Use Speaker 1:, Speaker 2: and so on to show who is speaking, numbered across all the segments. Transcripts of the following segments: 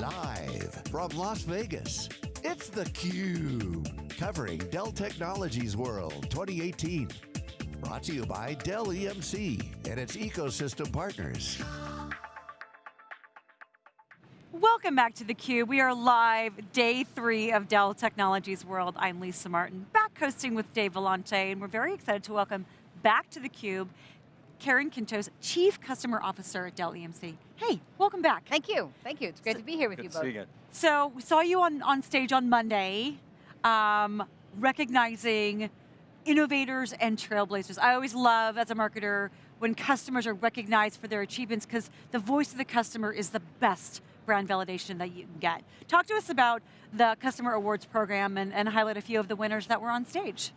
Speaker 1: Live from Las Vegas, it's theCUBE. Covering Dell Technologies World 2018. Brought to you by Dell EMC and its ecosystem partners.
Speaker 2: Welcome back to theCUBE. We are live, day three of Dell Technologies World. I'm Lisa Martin, back hosting with Dave Vellante, and we're very excited to welcome back to theCUBE Karen Quintos, Chief Customer Officer at Dell EMC. Hey, welcome back.
Speaker 3: Thank you, thank you. It's great so, to be here with you both.
Speaker 4: See you again.
Speaker 2: So, we saw you on, on stage on Monday, um, recognizing innovators and trailblazers. I always love, as a marketer, when customers are recognized for their achievements because the voice of the customer is the best brand validation that you can get. Talk to us about the Customer Awards program and, and highlight a few of the winners that were on stage.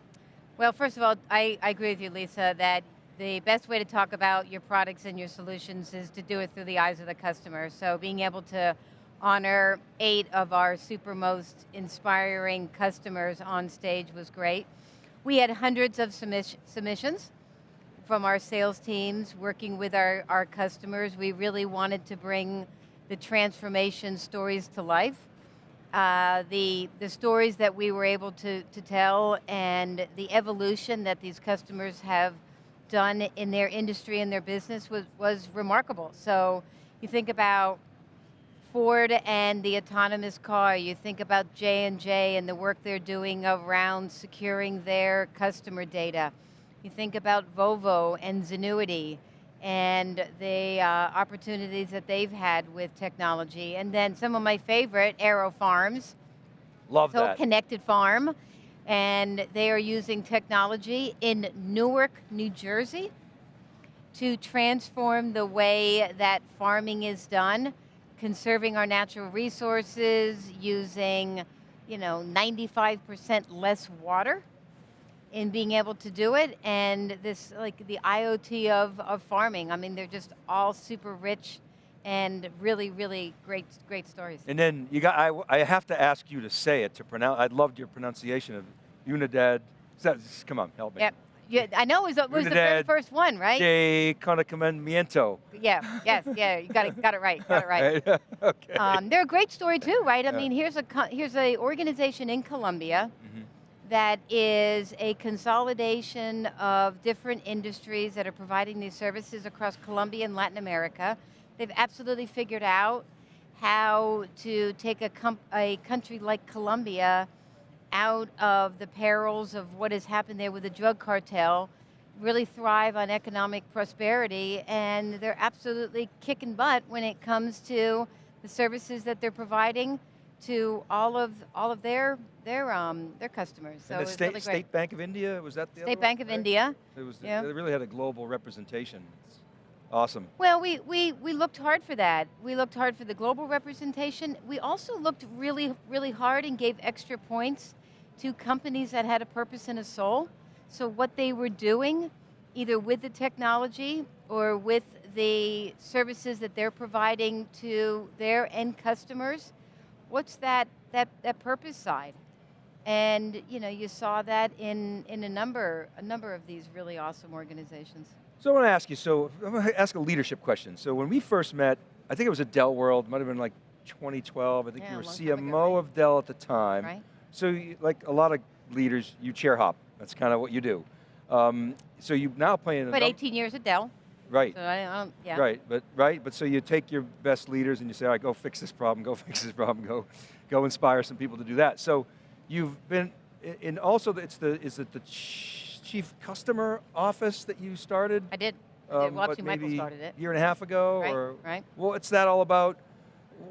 Speaker 3: Well, first of all, I, I agree with you, Lisa, that the best way to talk about your products and your solutions is to do it through the eyes of the customer. So being able to honor eight of our super most inspiring customers on stage was great. We had hundreds of submissions from our sales teams working with our, our customers. We really wanted to bring the transformation stories to life. Uh, the, the stories that we were able to, to tell and the evolution that these customers have done in their industry and their business was, was remarkable. So you think about Ford and the autonomous car, you think about J&J and the work they're doing around securing their customer data. You think about Volvo and Zenuity and the uh, opportunities that they've had with technology. And then some of my favorite, AeroFarms.
Speaker 4: Love
Speaker 3: so
Speaker 4: that.
Speaker 3: Connected Farm and they are using technology in Newark, New Jersey to transform the way that farming is done, conserving our natural resources, using you know, 95% less water in being able to do it, and this, like the IoT of, of farming. I mean, they're just all super rich and really, really great, great stories.
Speaker 4: And then you got, I, I have to ask you to say it to pronounce, I loved your pronunciation of Unidad. That, come on, help me.
Speaker 3: Yep. Yeah, I know it was, it was the very first one, right?
Speaker 4: De Conocimiento.
Speaker 3: Yeah, yes, yeah, you got it, got it right, got it right.
Speaker 4: okay.
Speaker 3: Um, they're a great story too, right? I yeah. mean, here's a here's a organization in Colombia mm -hmm. that is a consolidation of different industries that are providing these services across Colombia and Latin America. They've absolutely figured out how to take a, a country like Colombia out of the perils of what has happened there with the drug cartel, really thrive on economic prosperity, and they're absolutely kicking butt when it comes to the services that they're providing to all of all of their their um their customers.
Speaker 4: So and the State, really State Bank of India was that the
Speaker 3: State Bank
Speaker 4: one,
Speaker 3: of right? India.
Speaker 4: It was yeah. they really had a global representation. It's awesome.
Speaker 3: Well, we we we looked hard for that. We looked hard for the global representation. We also looked really really hard and gave extra points to companies that had a purpose and a soul. So what they were doing, either with the technology or with the services that they're providing to their end customers, what's that, that, that purpose side? And you know, you saw that in, in a, number, a number of these really awesome organizations.
Speaker 4: So I want to ask you, so I'm going to ask a leadership question. So when we first met, I think it was at Dell World, might have been like 2012, I think
Speaker 3: yeah,
Speaker 4: you were
Speaker 3: CMO
Speaker 4: ago, right? of Dell at the time.
Speaker 3: Right.
Speaker 4: So you, like a lot of leaders, you chair hop. That's kind of what you do. Um, so you now play in
Speaker 3: But 18 years at Dell.
Speaker 4: Right.
Speaker 3: So I, yeah.
Speaker 4: Right, but right, but so you take your best leaders and you say, all right, go fix this problem, go fix this problem, go, go inspire some people to do that. So you've been, and also it's the, is it the chief customer office that you started?
Speaker 3: I did. I did. Um, Michael started it.
Speaker 4: A year and a half ago?
Speaker 3: Right,
Speaker 4: or,
Speaker 3: right.
Speaker 4: What's that all about?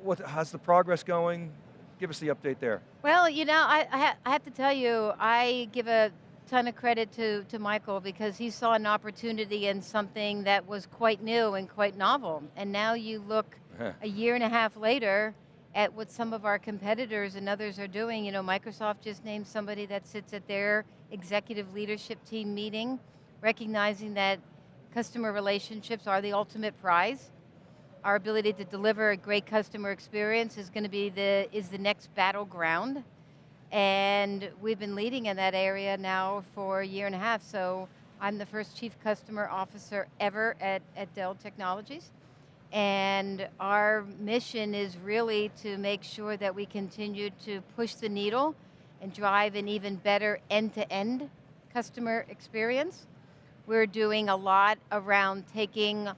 Speaker 4: What, how's the progress going? Give us the update there.
Speaker 3: Well, you know, I, I, ha I have to tell you, I give a ton of credit to, to Michael because he saw an opportunity in something that was quite new and quite novel. And now you look a year and a half later at what some of our competitors and others are doing. You know, Microsoft just named somebody that sits at their executive leadership team meeting, recognizing that customer relationships are the ultimate prize our ability to deliver a great customer experience is going to be the, is the next battleground. And we've been leading in that area now for a year and a half, so I'm the first chief customer officer ever at, at Dell Technologies. And our mission is really to make sure that we continue to push the needle and drive an even better end-to-end customer experience. We're doing a lot around taking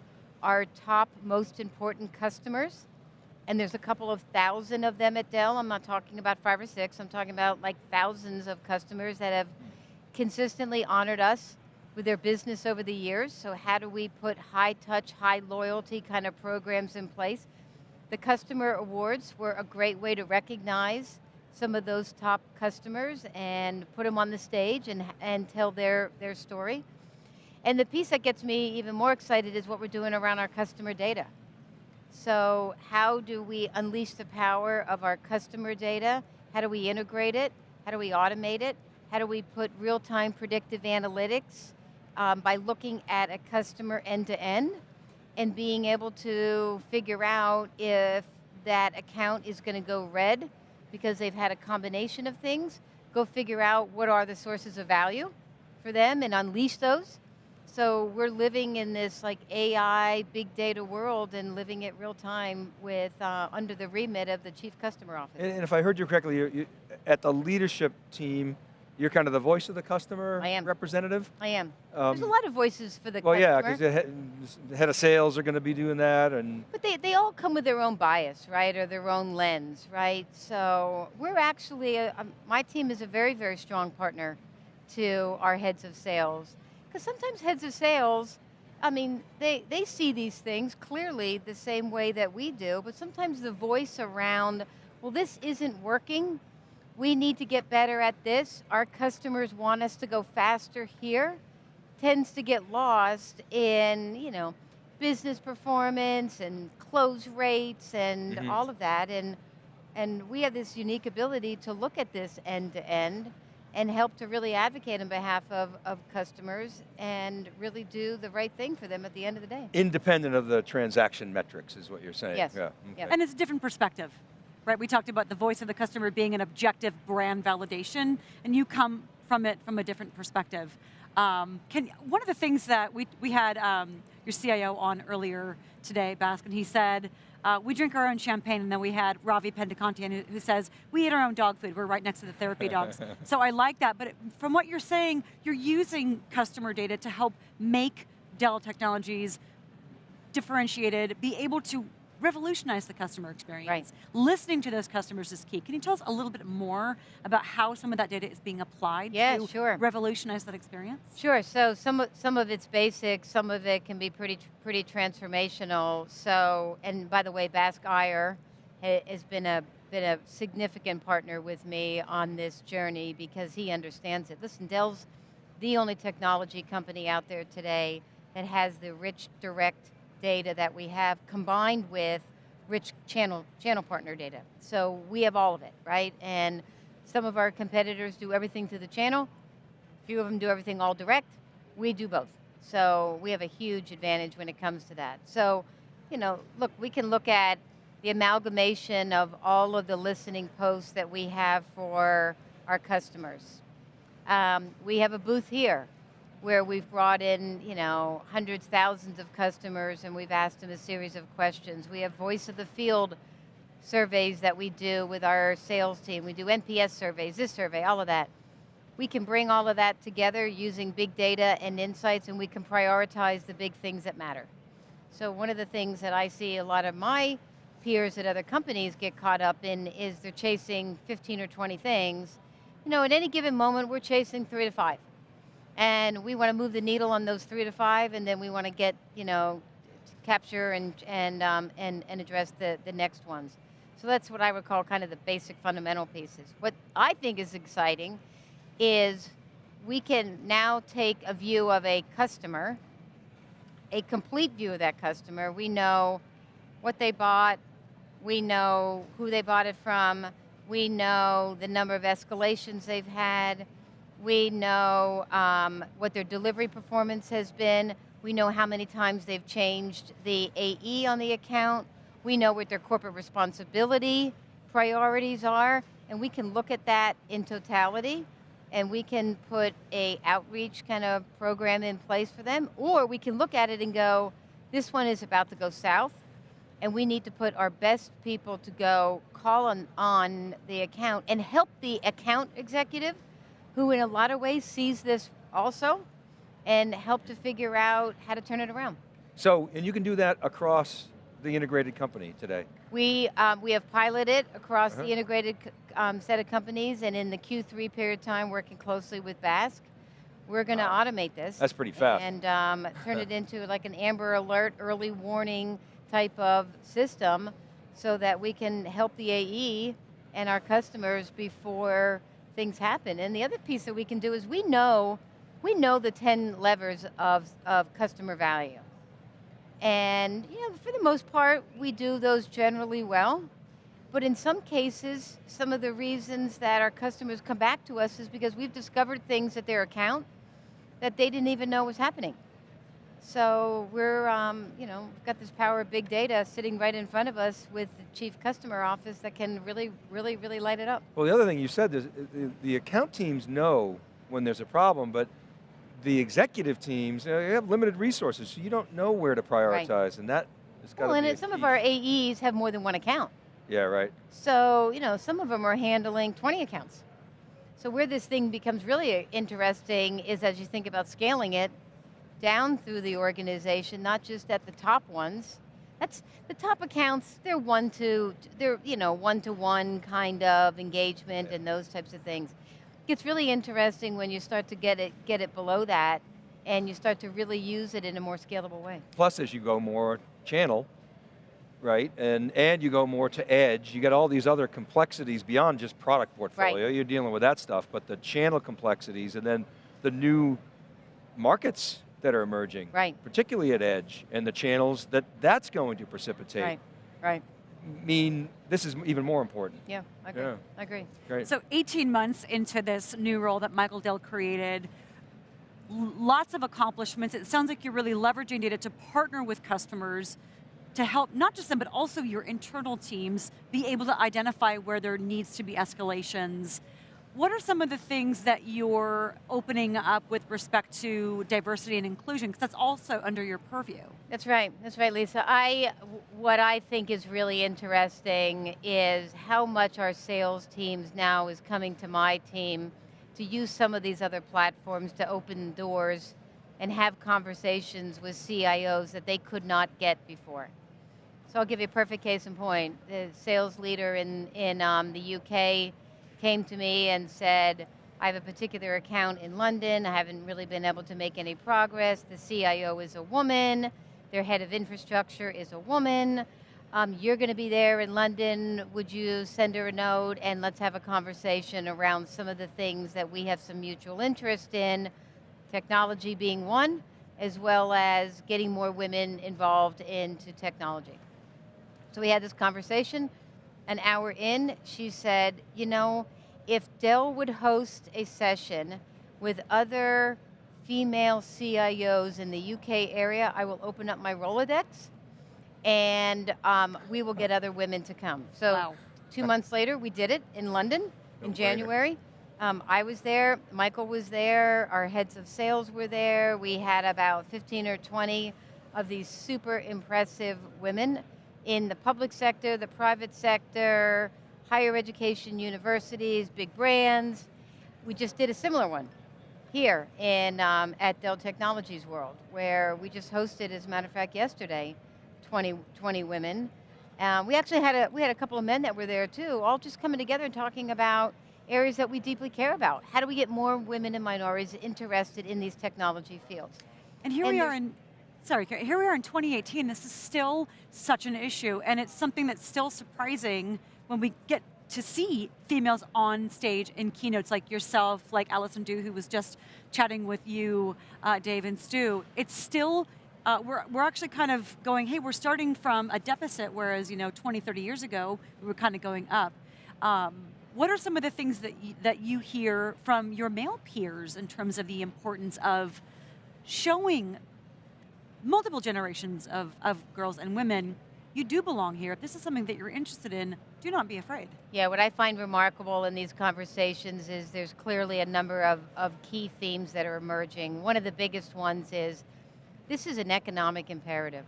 Speaker 3: our top most important customers, and there's a couple of thousand of them at Dell. I'm not talking about five or six, I'm talking about like thousands of customers that have consistently honored us with their business over the years. So how do we put high touch, high loyalty kind of programs in place? The customer awards were a great way to recognize some of those top customers and put them on the stage and, and tell their, their story. And the piece that gets me even more excited is what we're doing around our customer data. So how do we unleash the power of our customer data? How do we integrate it? How do we automate it? How do we put real-time predictive analytics um, by looking at a customer end-to-end and being able to figure out if that account is going to go red because they've had a combination of things, go figure out what are the sources of value for them and unleash those. So we're living in this like AI, big data world and living it real time with, uh, under the remit of the Chief Customer Office.
Speaker 4: And, and if I heard you correctly, you, you, at the leadership team, you're kind of the voice of the customer
Speaker 3: I am.
Speaker 4: representative?
Speaker 3: I am.
Speaker 4: Um,
Speaker 3: There's a lot of voices for the
Speaker 4: well,
Speaker 3: customer.
Speaker 4: yeah, because the head, the head of sales are going to be doing that, and
Speaker 3: But they, they all come with their own bias, right, or their own lens, right? So we're actually, a, um, my team is a very, very strong partner to our heads of sales. Because sometimes heads of sales, I mean, they, they see these things clearly the same way that we do, but sometimes the voice around, well, this isn't working, we need to get better at this, our customers want us to go faster here, tends to get lost in, you know, business performance and close rates and
Speaker 4: Mhm.
Speaker 3: all of that. And, and we have this unique ability to look at this end to end and help to really advocate on behalf of, of customers and really do the right thing for them at the end of the day.
Speaker 4: independent of the transaction metrics is what you're saying.
Speaker 3: Yes.
Speaker 4: Yeah. Okay.
Speaker 2: And it's a different perspective, right? We talked about the voice of the customer being an objective brand validation, and you come from it from a different perspective. Um, can, one of the things that we, we had um, your CIO on earlier today, Baskin, he said, uh, we drink our own champagne, and then we had Ravi Pendekanti who, who says, we eat our own dog food, we're right next to the therapy dogs. so I like that, but from what you're saying, you're using customer data to help make Dell Technologies differentiated, be able to revolutionize the customer experience.
Speaker 3: Right.
Speaker 2: Listening to those customers is key. Can you tell us a little bit more about how some of that data is being applied
Speaker 3: Yeah,
Speaker 2: to
Speaker 3: sure.
Speaker 2: revolutionize that experience?
Speaker 3: Sure, so some of, some of it's basic, some of it can be pretty, pretty transformational. So, and by the way, Bask Iyer has been a, been a significant partner with me on this journey because he understands it. Listen, Dell's the only technology company out there today that has the rich direct data that we have combined with rich channel, channel partner data. So we have all of it, right? And some of our competitors do everything through the channel, few of them do everything all direct. We do both. So we have a huge advantage when it comes to that. So, you know, look, we can look at the amalgamation of all of the listening posts that we have for our customers. Um, we have a booth here where we've brought in, you know, hundreds, thousands of customers and we've asked them a series of questions. We have voice of the field surveys that we do with our sales team. We do NPS surveys, this survey, all of that. We can bring all of that together using big data and insights and we can prioritize the big things that matter. So one of the things that I see a lot of my peers at other companies get caught up in is they're chasing 15 or 20 things. You know, at any given moment, we're chasing three to five. And we want to move the needle on those three to five, and then we want to get, you know, capture and, and, um, and, and address the, the next ones. So that's what I would call kind of the basic fundamental pieces. What I think is exciting is we can now take a view of a customer, a complete view of that customer. We know what they bought, we know who they bought it from, we know the number of escalations they've had, we know um, what their delivery performance has been, we know how many times they've changed the AE on the account, we know what their corporate responsibility priorities are, and we can look at that in totality and we can put a outreach kind of program in place for them, or we can look at it and go, this one is about to go south, and we need to put our best people to go call on, on the account and help the account executive, who in a lot of ways sees this also, and help to figure out how to turn it around.
Speaker 4: So, and you can do that across the integrated company today.
Speaker 3: We, um, we have piloted across
Speaker 4: Uh-huh.
Speaker 3: the integrated um, set of companies and in the Q3 period of time working closely with Bask, we're going to
Speaker 4: Wow.
Speaker 3: automate this.
Speaker 4: That's pretty fast.
Speaker 3: And um, turn it into like an Amber Alert early warning type of system so that we can help the AE and our customers before things happen. And the other piece that we can do is we know, we know the 10 levers of, of customer value. And you know, for the most part, we do those generally well. But in some cases, some of the reasons that our customers come back to us is because we've discovered things at their account that they didn't even know was happening. So we're, um, you know, we've got this power of big data sitting right in front of us with the chief customer office that can really, really, really light it up.
Speaker 4: Well, the other thing you said is uh, the, account teams know when there's a problem, but the executive teams, you know, they have limited resources, so you don't know where to prioritize, and that has got to
Speaker 3: Well,
Speaker 4: be
Speaker 3: and some
Speaker 4: key.
Speaker 3: of our AEs have more than one account.
Speaker 4: Yeah, right.
Speaker 3: So, you know, some of them are handling 20 accounts. So where this thing becomes really interesting is as you think about scaling it down through the organization, not just at the top ones. That's the top accounts, they're one to, they're, you know, one to one kind of engagement and those types of things. It gets really interesting when you start to get it, get it below that and you start to really use it in a more scalable way.
Speaker 4: Plus, as you go more channel, right, and, and you go more to edge, you get all these other complexities beyond just product portfolio. You're dealing with that stuff, but the channel complexities and then the new markets that are emerging,
Speaker 3: Right.
Speaker 4: particularly at edge, and the channels that that's going to precipitate
Speaker 3: Right, right.
Speaker 4: mean this is even more important.
Speaker 3: Yeah, I agree.
Speaker 4: Yeah.
Speaker 3: I agree.
Speaker 4: Great.
Speaker 2: So 18 months into this new role that Michael Dell created, lots of accomplishments. It sounds like you're really leveraging data to partner with customers to help not just them, but also your internal teams be able to identify where there needs to be escalations. What are some of the things that you're opening up with respect to diversity and inclusion? Because that's also under your purview.
Speaker 3: That's right. That's right, Lisa. I, what I think is really interesting is how much our sales teams now is coming to my team to use some of these other platforms to open doors and have conversations with CIOs that they could not get before. So I'll give you a perfect case in point. The sales leader in, in um, the UK came to me and said, I have a particular account in London, I haven't really been able to make any progress, the CIO is a woman, their head of infrastructure is a woman, um, you're going to be there in London, would you send her a note and let's have a conversation around some of the things that we have some mutual interest in, technology being one, as well as getting more women involved into technology. So we had this conversation. An hour in, she said, you know, if Dell would host a session with other female CIOs in the UK area, I will open up my Rolodex and um, we will get other women to come. So
Speaker 2: Wow.
Speaker 3: two months later, we did it in London
Speaker 4: No
Speaker 3: in
Speaker 4: brainer.
Speaker 3: January. Um, I was there, Michael was there, our heads of sales were there. We had about 15 or 20 of these super impressive women in the public sector, the private sector, higher education universities, big brands. We just did a similar one here in, um, at Dell Technologies World, where we just hosted, as a matter of fact, yesterday, 20, 20 women. Um, we actually had a, we had a couple of men that were there too, all just coming together and talking about areas that we deeply care about. How do we get more women and minorities interested in these technology fields?
Speaker 2: And here
Speaker 3: And
Speaker 2: we are in, sorry, here we are in 2018. This is still such an issue, and it's something that's still surprising when we get to see females on stage in keynotes like yourself, like Allison Dew, who was just chatting with you, uh, Dave and Stu. It's still, uh, we're, we're actually kind of going, hey, we're starting from a deficit, whereas, you know, 20, 30 years ago, we were kind of going up. Um, what are some of the things that you, that you hear from your male peers in terms of the importance of showing multiple generations of, of girls and women, you do belong here. If this is something that you're interested in, do not be afraid.
Speaker 3: Yeah, what I find remarkable in these conversations is there's clearly a number of, of key themes that are emerging. One of the biggest ones is this is an economic imperative.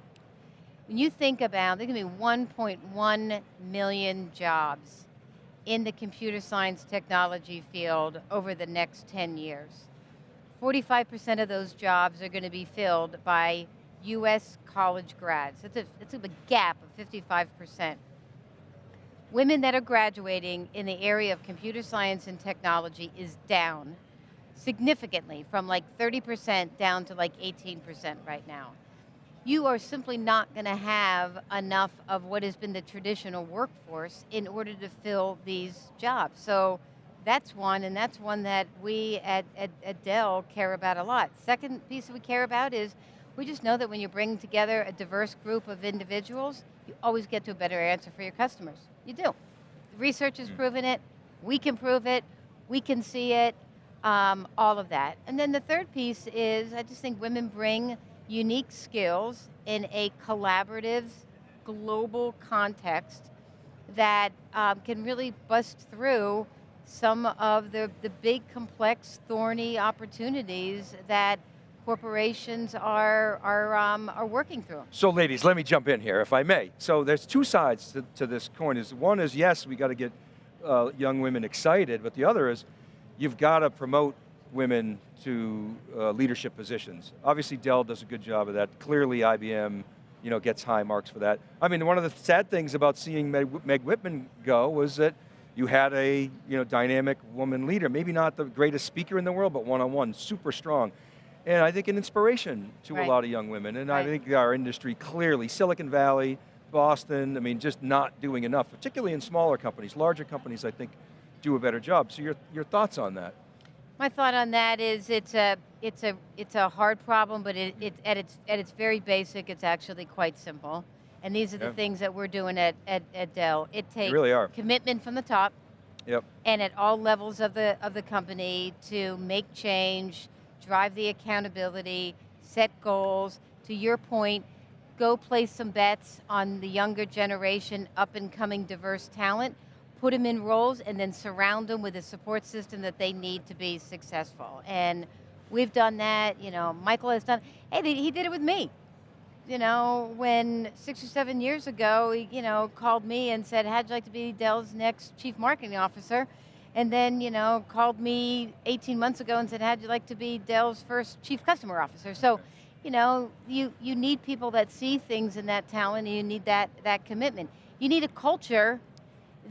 Speaker 3: When you think about, there's going to be 1.1 million jobs in the computer science technology field over the next 10 years. 45% of those jobs are going to be filled by US college grads. It's a, it's a gap of 55%. Women that are graduating in the area of computer science and technology is down significantly from like 30% down to like 18% right now. You are simply not going to have enough of what has been the traditional workforce in order to fill these jobs. So that's one, and that's one that we at, at, at Dell care about a lot. Second piece that we care about is we just know that when you bring together a diverse group of individuals, you always get to a better answer for your customers. You do. Research has mm. proven it, we can prove it, we can see it, um, all of that. And then the third piece is, I just think women bring unique skills in a collaborative, global context that um, can really bust through some of the, the big, complex, thorny opportunities that corporations are, are, um, are working through.
Speaker 4: So ladies, let me jump in here, if I may. So there's two sides to, to this coin. Is One is, yes, we got to get uh, young women excited, but the other is, you've got to promote women to uh, leadership positions. Obviously Dell does a good job of that. Clearly IBM you know, gets high marks for that. I mean, one of the sad things about seeing Meg, Meg Whitman go was that you had a you know, dynamic woman leader, maybe not the greatest speaker in the world, but one-on-one, -on -one, super strong and I think an inspiration to right. a lot of young women. And right. I think our industry clearly, Silicon Valley, Boston, I mean, just not doing enough, particularly in smaller companies. Larger companies, I think, do a better job. So your, your thoughts on that?
Speaker 3: My thought on that is it's a, it's a, it's a hard problem, but it, it, at, its, at its very basic, it's actually quite simple. And these are the yeah. things that we're doing at, at, at Dell. It takes
Speaker 4: really
Speaker 3: commitment from the top,
Speaker 4: yep.
Speaker 3: and at all levels of the, of the company to make change, drive the accountability, set goals. To your point, go place some bets on the younger generation, up and coming diverse talent, put them in roles and then surround them with a support system that they need to be successful. And we've done that, you know, Michael has done, hey, he did it with me. You know, when six or seven years ago, he, you know, called me and said, how'd you like to be Dell's next chief marketing officer? And then you know called me 18 months ago and said, how'd you like to be Dell's first chief customer officer? So, you know, you, you need people that see things in that talent and you need that, that commitment. You need a culture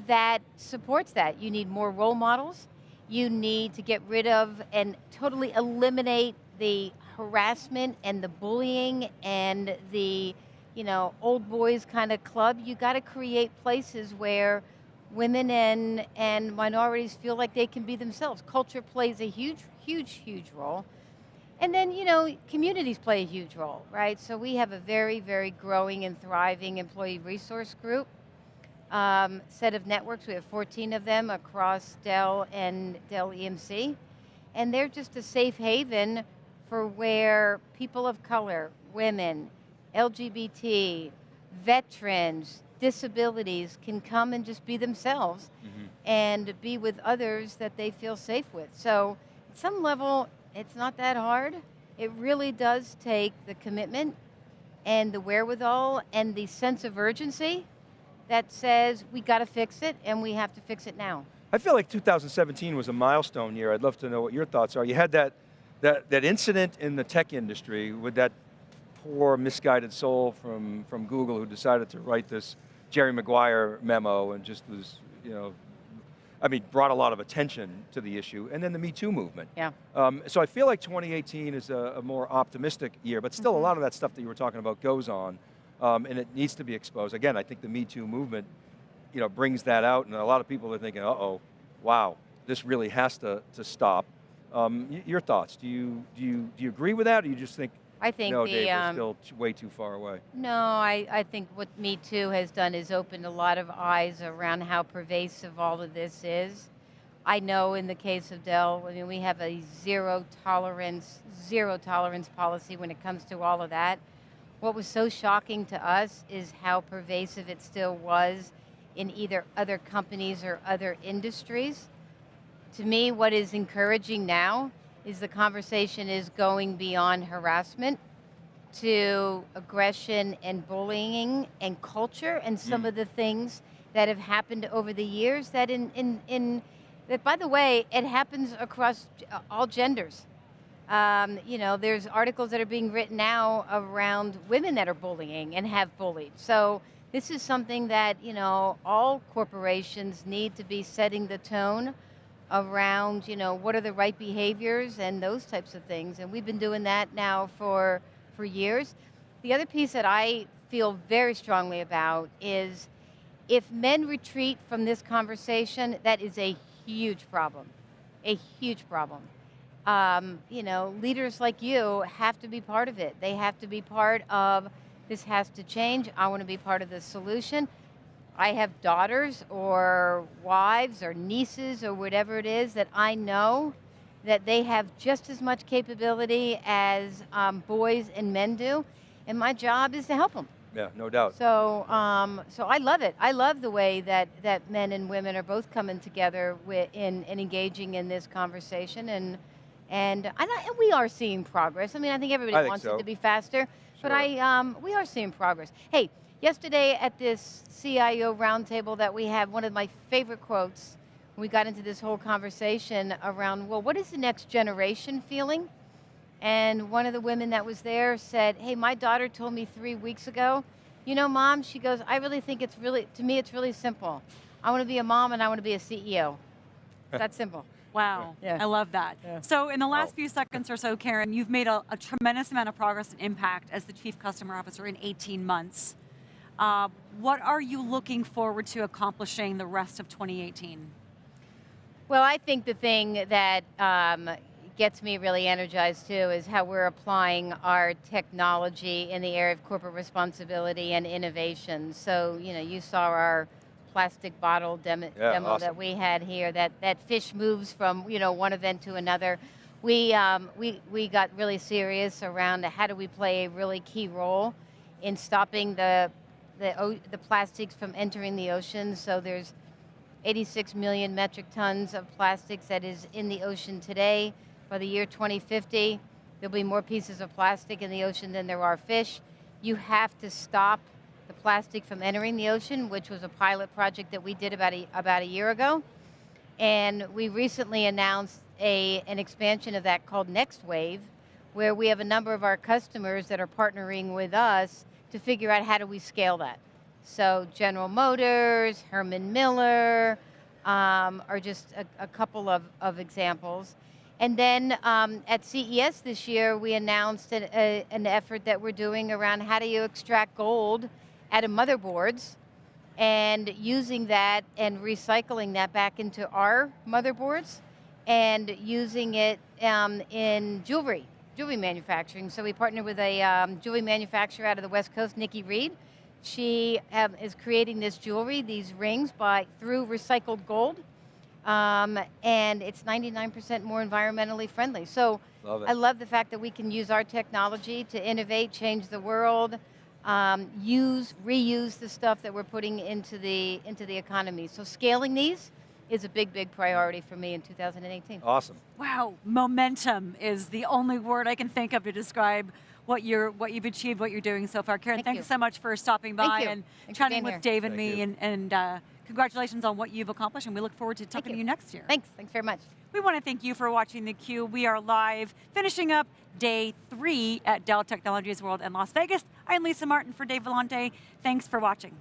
Speaker 3: that supports that. You need more role models. You need to get rid of and totally eliminate the harassment and the bullying and the you know, old boys kind of club. You got to create places where women and, and minorities feel like they can be themselves. Culture plays a huge, huge, huge role. And then, you know, communities play a huge role, right? So we have a very, very growing and thriving employee resource group. Um, set of networks, we have 14 of them across Dell and Dell EMC. And they're just a safe haven for where people of color, women, LGBT, veterans, disabilities can come and just be themselves mm -hmm. and be with others that they feel safe with. So at some level, it's not that hard. It really does take the commitment and the wherewithal and the sense of urgency that says we got to fix it and we have to fix it now.
Speaker 4: I feel like 2017 was a milestone year. I'd love to know what your thoughts are. You had that, that, that incident in the tech industry with that poor misguided soul from, from Google who decided to write this Jerry Maguire memo and just was, you know, I mean, brought a lot of attention to the issue, and then the Me Too movement.
Speaker 3: Yeah.
Speaker 4: Um, so I feel like 2018 is a, a more optimistic year, but still mm -hmm. a mm-hmm. lot of that stuff that you were talking about goes on, um, and it needs to be exposed. Again, I think the Me Too movement, you know, brings that out, and a lot of people are thinking, uh-oh, wow, this really has to, to stop. Um, your thoughts, do you, do, you, do you agree with that, or you just think
Speaker 3: I think
Speaker 4: no,
Speaker 3: the,
Speaker 4: Dave, um, still way too far away.
Speaker 3: No, I, I think what Me Too has done is opened a lot of eyes around how pervasive all of this is. I know in the case of Dell, I mean, we have a zero tolerance, zero tolerance policy when it comes to all of that. What was so shocking to us is how pervasive it still was in either other companies or other industries. To me, what is encouraging now is the conversation is going beyond harassment to aggression and bullying and culture and some
Speaker 4: Mm.
Speaker 3: of the things that have happened over the years that in, in, in that by the way, it happens across uh, all genders. Um, you know, there's articles that are being written now around women that are bullying and have bullied. So this is something that, you know, all corporations need to be setting the tone around, you know, what are the right behaviors and those types of things. And we've been doing that now for, for years. The other piece that I feel very strongly about is if men retreat from this conversation, that is a huge problem, a huge problem. Um, you know, leaders like you have to be part of it. They have to be part of this has to change. I want to be part of the solution. I have daughters or wives or nieces or whatever it is that I know that they have just as much capability as um, boys and men do, and my job is to help them.
Speaker 4: Yeah, no doubt.
Speaker 3: So, um, so I love it. I love the way that, that men and women are both coming together with, in, in engaging in this conversation, and and, and, I, and we are seeing progress. I mean, I think everybody
Speaker 4: I think
Speaker 3: wants
Speaker 4: so.
Speaker 3: it to be faster, but I um, we are seeing progress. Hey, yesterday at this CIO roundtable that we had, one of my favorite quotes. We got into this whole conversation around, well, what is the next generation feeling? And one of the women that was there said, hey, my daughter told me three weeks ago, you know, mom, she goes, I really think it's really, to me, it's really simple. I want to be a mom and I want to be a CEO. It's that simple.
Speaker 2: Wow,
Speaker 3: Yeah.
Speaker 2: I love that.
Speaker 3: Yeah.
Speaker 2: So in the last
Speaker 4: Wow.
Speaker 2: few seconds or so, Karen, you've made a, a tremendous amount of progress and impact as the Chief Customer Officer in 18 months. Uh, what are you looking forward to accomplishing the rest of 2018?
Speaker 3: Well, I think the thing that um, gets me really energized too is how we're applying our technology in the area of corporate responsibility and innovation. So, you know, you saw our plastic bottle demo,
Speaker 4: Yeah,
Speaker 3: demo
Speaker 4: awesome.
Speaker 3: that we had here. That that fish moves from you know one event to another. We um, we we got really serious around how do we play a really key role in stopping the the the plastics from entering the ocean. So there's 86 million metric tons of plastics that is in the ocean today. By the year 2050, there'll be more pieces of plastic in the ocean than there are fish. You have to stop the plastic from entering the ocean, which was a pilot project that we did about a, about a year ago. And we recently announced a, an expansion of that called Next Wave, where we have a number of our customers that are partnering with us to figure out how do we scale that. So General Motors, Herman Miller, um, are just a, a couple of, of examples. And then um, at CES this year, we announced an, a, an effort that we're doing around how do you extract gold out of motherboards and using that and recycling that back into our motherboards and using it um, in jewelry, jewelry manufacturing. So we partnered with a um, jewelry manufacturer out of the West Coast, Nikki Reed. She um, is creating this jewelry, these rings, by through recycled gold, um, and it's 99% more environmentally friendly. So
Speaker 4: Love.
Speaker 3: I love the fact that we can use our technology to innovate, change the world, um, use, reuse the stuff that we're putting into the, into the economy. So scaling these is a big, big priority for me in 2018.
Speaker 4: awesome.
Speaker 2: Wow, momentum is the only word I can think of to describe what you're what you've achieved, what you're doing so far. Karen,
Speaker 3: Thank
Speaker 2: thanks
Speaker 3: you.
Speaker 2: so much for stopping by and
Speaker 3: Thanks
Speaker 2: chatting with
Speaker 3: here.
Speaker 2: Dave and
Speaker 4: Thank
Speaker 2: me,
Speaker 4: you.
Speaker 2: and, and uh, congratulations on what you've accomplished. And we look forward to talking to
Speaker 3: you.
Speaker 2: you next year.
Speaker 3: Thanks, thanks very much.
Speaker 2: We want to thank you for watching theCUBE. We are live, finishing up day three at Dell Technologies World in Las Vegas. I'm Lisa Martin for Dave Vellante. Thanks for watching.